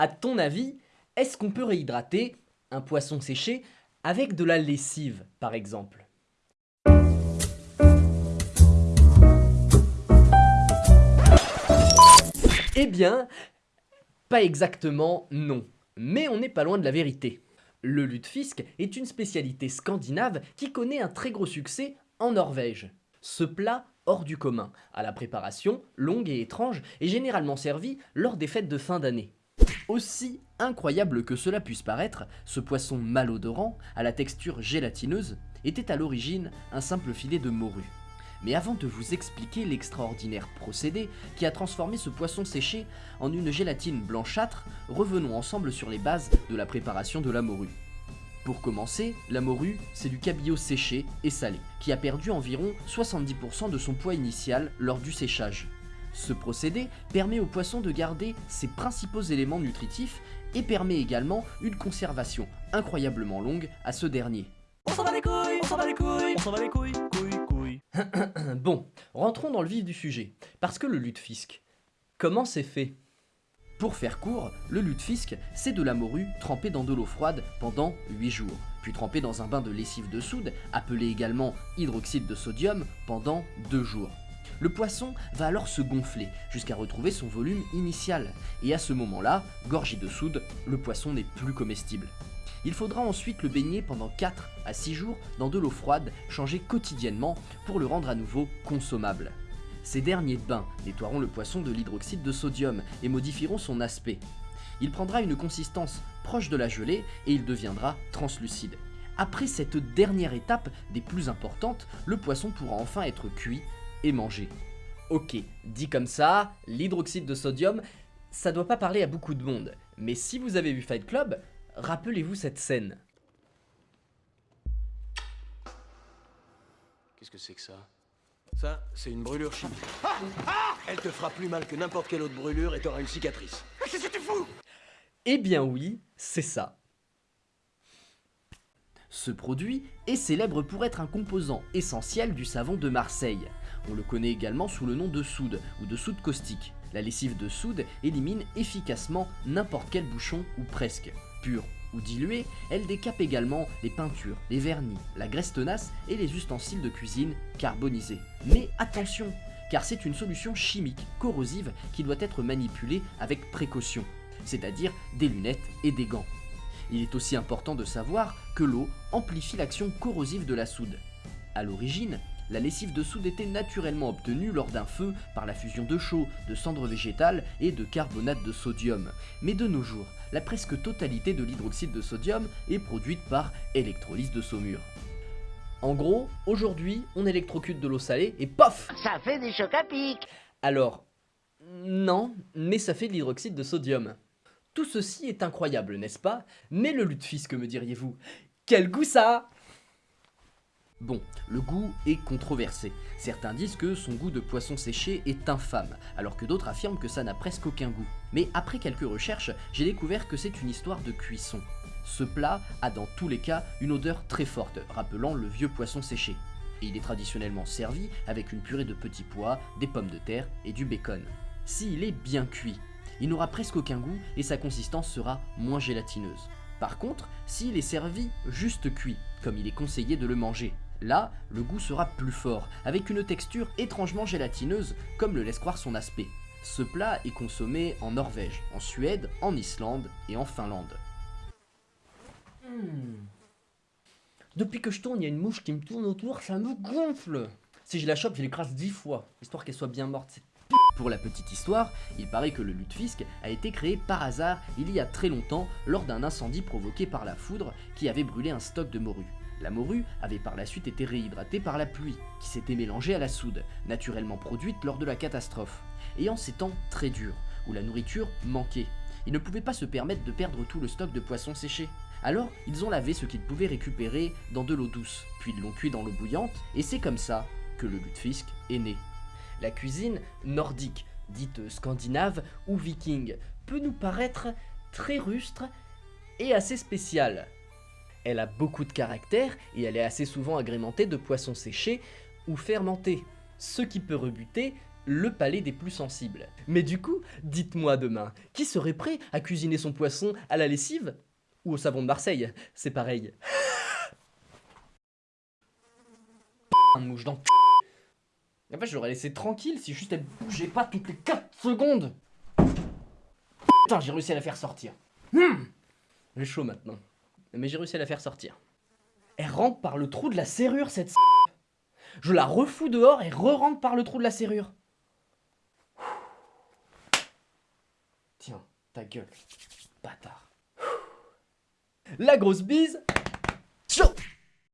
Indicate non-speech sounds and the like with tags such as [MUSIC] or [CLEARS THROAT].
À ton avis, est-ce qu'on peut réhydrater un poisson séché avec de la lessive, par exemple? Eh bien, pas exactement non, mais on n'est pas loin de la vérité. Le lutefisk est une spécialité scandinave qui connaît un très gros succès en Norvège. Ce plat hors du commun, à la préparation longue et étrange, est généralement servi lors des fêtes de fin d'année. Aussi incroyable que cela puisse paraître, ce poisson malodorant, à la texture gélatineuse, était à l'origine un simple filet de morue. Mais avant de vous expliquer l'extraordinaire procédé qui a transformé ce poisson séché en une gélatine blanchâtre, revenons ensemble sur les bases de la préparation de la morue. Pour commencer, la morue, c'est du cabillaud séché et salé, qui a perdu environ 70% de son poids initial lors du séchage. Ce procédé permet au poisson de garder ses principaux éléments nutritifs et permet également une conservation incroyablement longue à ce dernier. On s'en va les couilles, on s'en va les couilles, on s'en va les couilles, couilles, couilles. [CLEARS THROAT] bon, rentrons dans le vif du sujet. Parce que le lutefisk, comment c'est fait? Pour faire court, le lutefisk, c'est de la morue trempée dans de l'eau froide pendant 8 jours, puis trempée dans un bain de lessive de soude, appelé également hydroxyde de sodium, pendant 2 jours. Le poisson va alors se gonfler jusqu'à retrouver son volume initial, et à ce moment-là, gorgé de soude, le poisson n'est plus comestible. Il faudra ensuite le baigner pendant 4 à 6 jours dans de l'eau froide, changée quotidiennement pour le rendre à nouveau consommable. Ces derniers bains nettoieront le poisson de l'hydroxyde de sodium et modifieront son aspect. Il prendra une consistance proche de la gelée et il deviendra translucide. Après cette dernière étape des plus importantes, le poisson pourra enfin être cuit et mangé. Ok, dit comme ça, l'hydroxyde de sodium, ça doit pas parler à beaucoup de monde. Mais si vous avez vu Fight Club, rappelez-vous cette scène. Qu'est-ce que c'est que ça? Ça, c'est une brûlure chimique. Elle te fera plus mal que n'importe quelle autre brûlure et t'auras une cicatrice. Qu'est-ce que tu fous? Eh bien oui, c'est ça. Ce produit est célèbre pour être un composant essentiel du savon de Marseille. On le connaît également sous le nom de soude ou de soude caustique. La lessive de soude élimine efficacement n'importe quel bouchon ou presque. Pure ou diluée, elle décape également les peintures, les vernis, la graisse tenace et les ustensiles de cuisine carbonisés. Mais attention, car c'est une solution chimique corrosive qui doit être manipulée avec précaution, c'est-à-dire des lunettes et des gants. Il est aussi important de savoir que l'eau amplifie l'action corrosive de la soude. A l'origine, la lessive de soude était naturellement obtenue lors d'un feu par la fusion de chaux, de cendres végétales et de carbonate de sodium. Mais de nos jours, la presque totalité de l'hydroxyde de sodium est produite par électrolyse de saumure. En gros, aujourd'hui, on électrocute de l'eau salée et POF Ça fait des chocs à pic Alors, non, mais ça fait de l'hydroxyde de sodium. Tout ceci est incroyable, n'est-ce pas? Mais le lutefisk, me diriez-vous? Quel goût ça Bon, le goût est controversé. Certains disent que son goût de poisson séché est infâme, alors que d'autres affirment que ça n'a presque aucun goût. Mais après quelques recherches, j'ai découvert que c'est une histoire de cuisson. Ce plat a dans tous les cas une odeur très forte, rappelant le vieux poisson séché. Et il est traditionnellement servi avec une purée de petits pois, des pommes de terre et du bacon. S'il est bien cuit, il n'aura presque aucun goût et sa consistance sera moins gélatineuse. Par contre, s'il est servi juste cuit, comme il est conseillé de le manger, là, le goût sera plus fort, avec une texture étrangement gélatineuse, comme le laisse croire son aspect. Ce plat est consommé en Norvège, en Suède, en Islande et en Finlande. Hmm. Depuis que je tourne, il y a une mouche qui me tourne autour, ça me gonfle Si je la chope, je l'écrase dix fois, histoire qu'elle soit bien morte. Pour la petite histoire, il paraît que le lutefisk a été créé par hasard il y a très longtemps lors d'un incendie provoqué par la foudre qui avait brûlé un stock de morue. La morue avait par la suite été réhydratée par la pluie, qui s'était mélangée à la soude, naturellement produite lors de la catastrophe. Et en ces temps très durs, où la nourriture manquait, ils ne pouvaient pas se permettre de perdre tout le stock de poissons séchés. Alors, ils ont lavé ce qu'ils pouvaient récupérer dans de l'eau douce, puis ils l'ont cuit dans l'eau bouillante, et c'est comme ça que le lutefisk est né. La cuisine nordique, dite scandinave ou viking, peut nous paraître très rustre et assez spéciale. Elle a beaucoup de caractère et elle est assez souvent agrémentée de poissons séchés ou fermentés. Ce qui peut rebuter le palais des plus sensibles. Mais du coup, dites-moi demain, qui serait prêt à cuisiner son poisson à la lessive Ou au savon de Marseille? C'est pareil. [LAUGHS] Un mouche dans En fait, je l'aurais laissé tranquille si juste elle bougeait pas toutes les 4 secondes. Putain, j'ai réussi à la faire sortir. Hmm j'ai chaud maintenant. Mais j'ai réussi à la faire sortir. Elle rentre par le trou de la serrure, cette Je la refous dehors et re-rentre par le trou de la serrure. Tiens, ta gueule. Bâtard. La grosse bise